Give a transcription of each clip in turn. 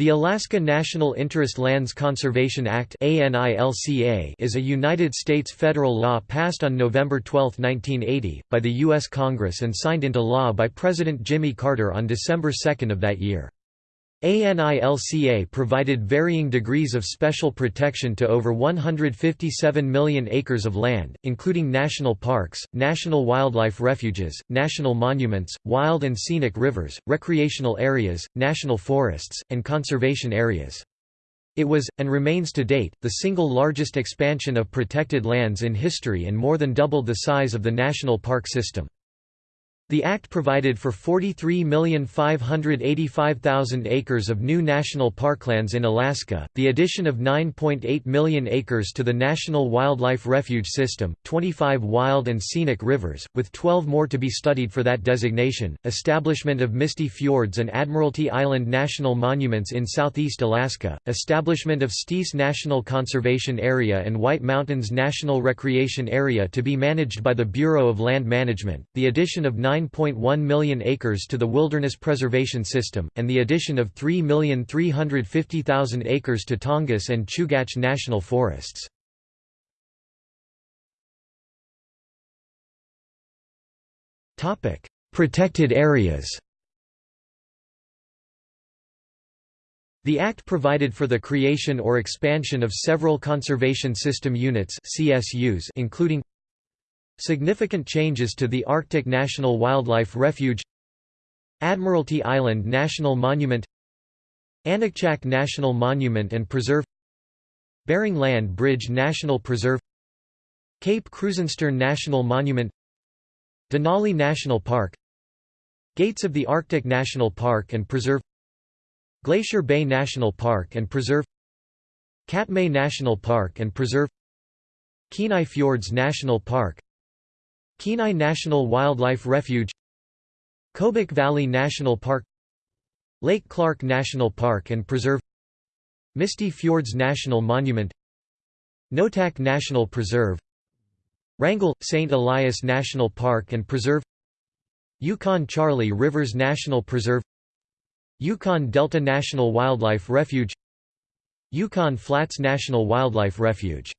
The Alaska National Interest Lands Conservation Act is a United States federal law passed on November 12, 1980, by the U.S. Congress and signed into law by President Jimmy Carter on December 2 of that year. ANILCA provided varying degrees of special protection to over 157 million acres of land, including national parks, national wildlife refuges, national monuments, wild and scenic rivers, recreational areas, national forests, and conservation areas. It was, and remains to date, the single largest expansion of protected lands in history and more than doubled the size of the national park system. The Act provided for 43,585,000 acres of new national parklands in Alaska, the addition of 9.8 million acres to the National Wildlife Refuge System, 25 wild and scenic rivers, with 12 more to be studied for that designation, establishment of Misty Fjords and Admiralty Island National Monuments in southeast Alaska, establishment of Steese National Conservation Area and White Mountains National Recreation Area to be managed by the Bureau of Land Management, the addition of 9 9.1 million acres to the Wilderness Preservation System, and the addition of 3,350,000 acres to Tongass and Chugach National Forests. Protected areas The Act provided for the creation or expansion of several conservation system units CSUs including Significant changes to the Arctic National Wildlife Refuge Admiralty Island National Monument Aniakchak National Monument and Preserve Bering Land Bridge National Preserve Cape Krusenstern National Monument Denali National Park Gates of the Arctic National Park and Preserve Glacier Bay National Park and Preserve Katmai National Park and Preserve Kenai Fjords National Park Kenai National Wildlife Refuge Kobuk Valley National Park Lake Clark National Park and Preserve Misty Fjords National Monument Noatak National Preserve Wrangell – St. Elias National Park and Preserve Yukon-Charley Rivers National Preserve Yukon Delta National Wildlife Refuge Yukon Flats National Wildlife Refuge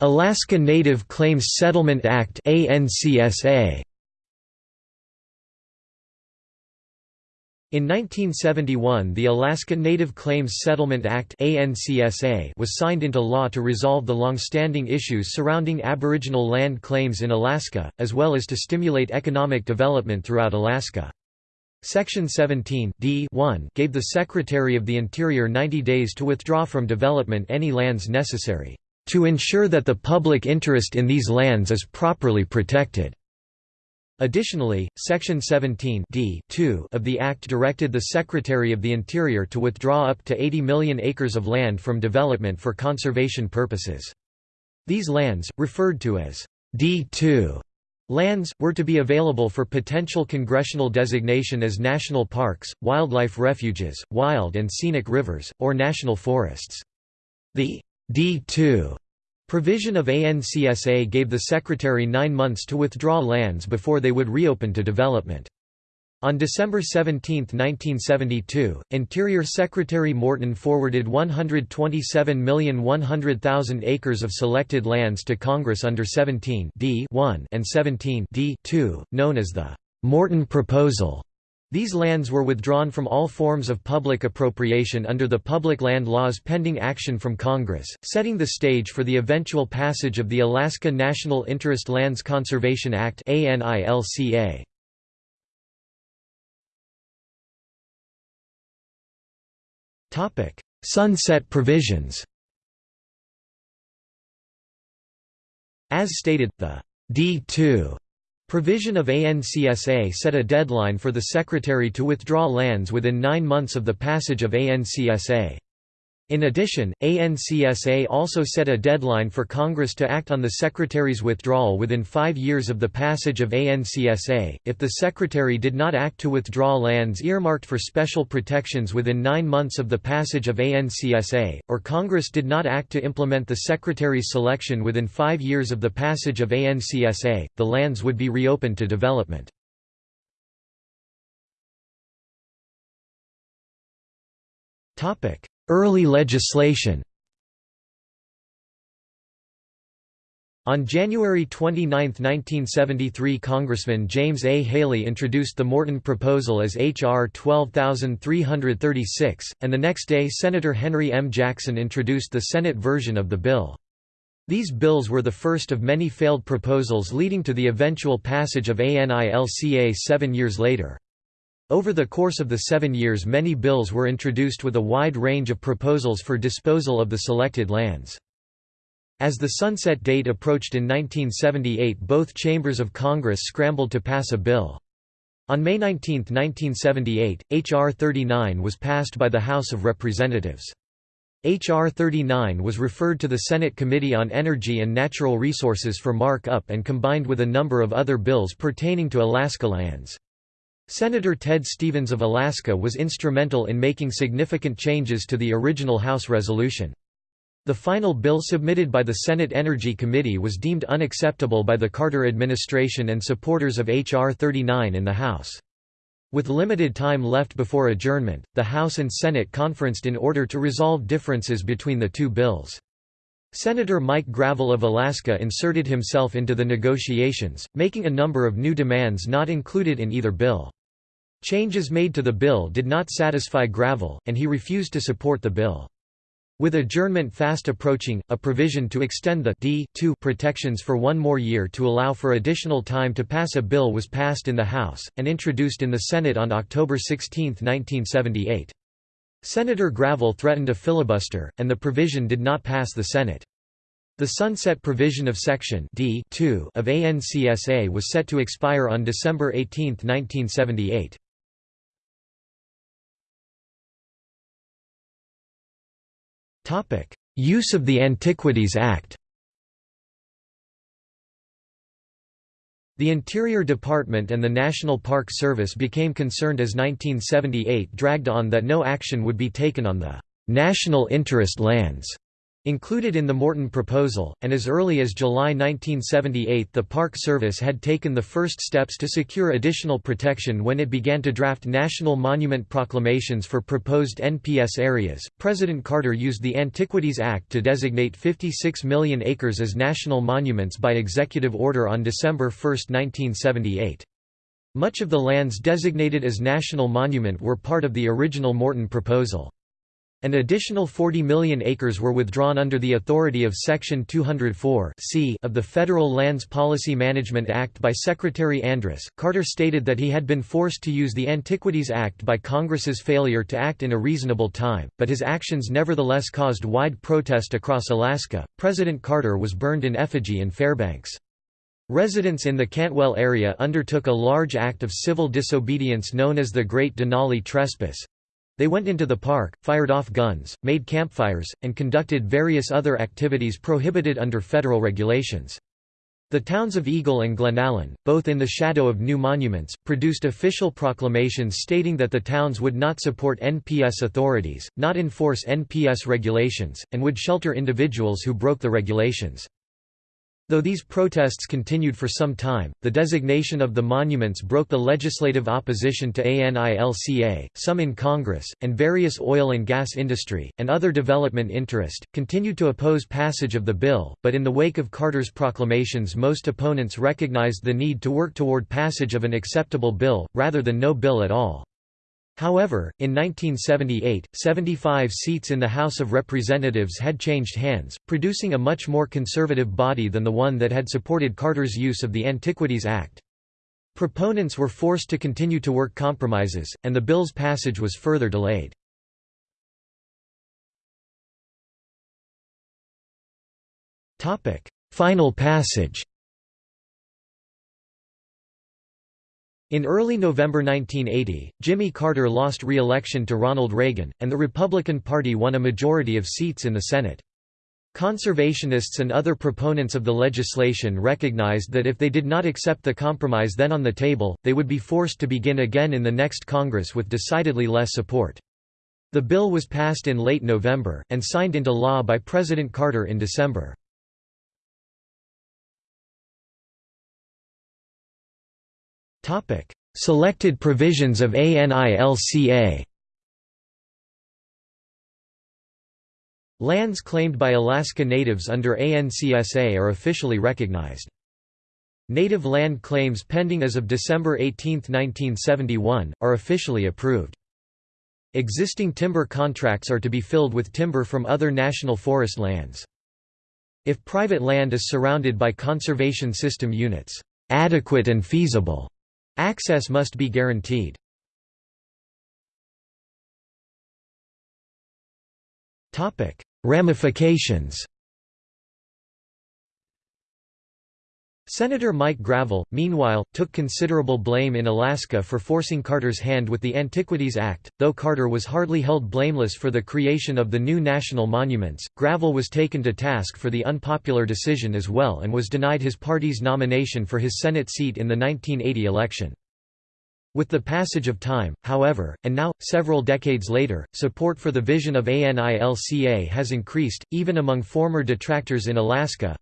Alaska Native Claims Settlement Act ANCSA In 1971 the Alaska Native Claims Settlement Act was signed into law to resolve the long-standing issues surrounding Aboriginal land claims in Alaska, as well as to stimulate economic development throughout Alaska. Section 17 D gave the Secretary of the Interior 90 days to withdraw from development any lands necessary to ensure that the public interest in these lands is properly protected. Additionally, Section 17 d 2 of the Act directed the Secretary of the Interior to withdraw up to 80 million acres of land from development for conservation purposes. These lands, referred to as D2 lands, were to be available for potential congressional designation as national parks, wildlife refuges, wild and scenic rivers, or national forests. The D2 provision of ANCSA gave the Secretary nine months to withdraw lands before they would reopen to development. On December 17, 1972, Interior Secretary Morton forwarded 127,100,000 acres of selected lands to Congress under 17 D1 and 17 D2, known as the Morton Proposal. These lands were withdrawn from all forms of public appropriation under the public land laws pending action from Congress, setting the stage for the eventual passage of the Alaska National Interest Lands Conservation Act Sunset provisions. As stated, the D2 Provision of ANCSA set a deadline for the Secretary to withdraw lands within nine months of the passage of ANCSA. In addition, ANCSA also set a deadline for Congress to act on the Secretary's withdrawal within five years of the passage of ANCSA. If the Secretary did not act to withdraw lands earmarked for special protections within nine months of the passage of ANCSA, or Congress did not act to implement the Secretary's selection within five years of the passage of ANCSA, the lands would be reopened to development. Topic Early legislation On January 29, 1973 Congressman James A. Haley introduced the Morton proposal as H.R. 12336, and the next day Senator Henry M. Jackson introduced the Senate version of the bill. These bills were the first of many failed proposals leading to the eventual passage of ANILCA seven years later. Over the course of the seven years many bills were introduced with a wide range of proposals for disposal of the selected lands. As the sunset date approached in 1978 both chambers of Congress scrambled to pass a bill. On May 19, 1978, H.R. 39 was passed by the House of Representatives. H.R. 39 was referred to the Senate Committee on Energy and Natural Resources for mark-up and combined with a number of other bills pertaining to Alaska lands. Senator Ted Stevens of Alaska was instrumental in making significant changes to the original House resolution. The final bill submitted by the Senate Energy Committee was deemed unacceptable by the Carter administration and supporters of H.R. 39 in the House. With limited time left before adjournment, the House and Senate conferenced in order to resolve differences between the two bills. Senator Mike Gravel of Alaska inserted himself into the negotiations, making a number of new demands not included in either bill. Changes made to the bill did not satisfy Gravel, and he refused to support the bill. With adjournment fast approaching, a provision to extend the D protections for one more year to allow for additional time to pass a bill was passed in the House, and introduced in the Senate on October 16, 1978. Senator Gravel threatened a filibuster, and the provision did not pass the Senate. The sunset provision of Section D of ANCSA was set to expire on December 18, 1978. Use of the Antiquities Act. The Interior Department and the National Park Service became concerned as 1978 dragged on that no action would be taken on the «national interest lands» Included in the Morton proposal, and as early as July 1978 the Park Service had taken the first steps to secure additional protection when it began to draft national monument proclamations for proposed NPS areas. President Carter used the Antiquities Act to designate 56 million acres as national monuments by executive order on December 1, 1978. Much of the lands designated as national monument were part of the original Morton proposal. An additional 40 million acres were withdrawn under the authority of Section 204 of the Federal Lands Policy Management Act by Secretary Andrus. Carter stated that he had been forced to use the Antiquities Act by Congress's failure to act in a reasonable time, but his actions nevertheless caused wide protest across Alaska. President Carter was burned in effigy in Fairbanks. Residents in the Cantwell area undertook a large act of civil disobedience known as the Great Denali Trespass, they went into the park, fired off guns, made campfires, and conducted various other activities prohibited under federal regulations. The towns of Eagle and Glenallen, both in the shadow of new monuments, produced official proclamations stating that the towns would not support NPS authorities, not enforce NPS regulations, and would shelter individuals who broke the regulations. Though these protests continued for some time, the designation of the monuments broke the legislative opposition to ANILCA, some in Congress, and various oil and gas industry, and other development interest, continued to oppose passage of the bill, but in the wake of Carter's proclamations most opponents recognized the need to work toward passage of an acceptable bill, rather than no bill at all. However, in 1978, 75 seats in the House of Representatives had changed hands, producing a much more conservative body than the one that had supported Carter's use of the Antiquities Act. Proponents were forced to continue to work compromises, and the bill's passage was further delayed. Final passage In early November 1980, Jimmy Carter lost re-election to Ronald Reagan, and the Republican Party won a majority of seats in the Senate. Conservationists and other proponents of the legislation recognized that if they did not accept the compromise then on the table, they would be forced to begin again in the next Congress with decidedly less support. The bill was passed in late November, and signed into law by President Carter in December. Selected provisions of ANILCA Lands claimed by Alaska Natives under ANCSA are officially recognized. Native land claims pending as of December 18, 1971, are officially approved. Existing timber contracts are to be filled with timber from other national forest lands. If private land is surrounded by conservation system units, adequate and feasible, access must be guaranteed. Ramifications Senator Mike Gravel, meanwhile, took considerable blame in Alaska for forcing Carter's hand with the Antiquities Act. Though Carter was hardly held blameless for the creation of the new national monuments, Gravel was taken to task for the unpopular decision as well and was denied his party's nomination for his Senate seat in the 1980 election. With the passage of time, however, and now, several decades later, support for the vision of ANILCA has increased, even among former detractors in Alaska,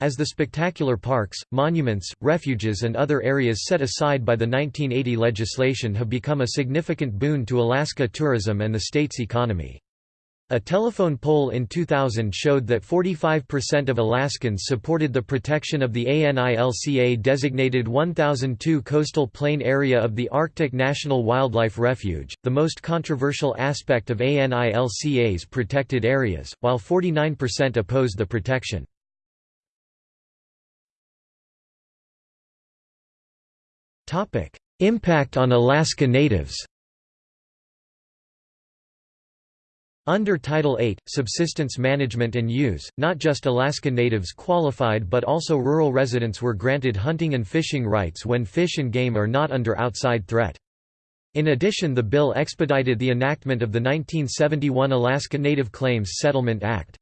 as the spectacular parks, monuments, refuges and other areas set aside by the 1980 legislation have become a significant boon to Alaska tourism and the state's economy. A telephone poll in 2000 showed that 45% of Alaskans supported the protection of the ANILCA-designated 1002 coastal plain area of the Arctic National Wildlife Refuge, the most controversial aspect of ANILCA's protected areas, while 49% opposed the protection. Topic: Impact on Alaska Natives. Under Title VIII, subsistence management and use, not just Alaska Natives qualified but also rural residents were granted hunting and fishing rights when fish and game are not under outside threat. In addition the bill expedited the enactment of the 1971 Alaska Native Claims Settlement Act.